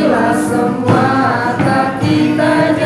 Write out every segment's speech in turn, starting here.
Bila semua tak kita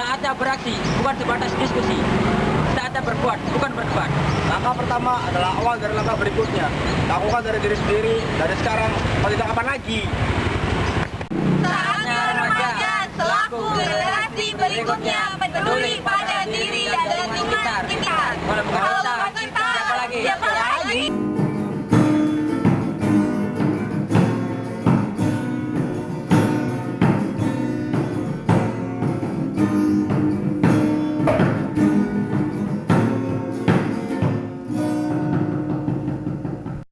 Ada beraksi, bukan sebatas diskusi. Ada berbuat, bukan berdebat. Langkah pertama adalah awal dari langkah berikutnya. Lakukan dari diri sendiri, dari sekarang, kalau tidak kapan lagi. Saatnya remaja selaku generasi berikutnya peduli pada diri dan lingkungan sekitar.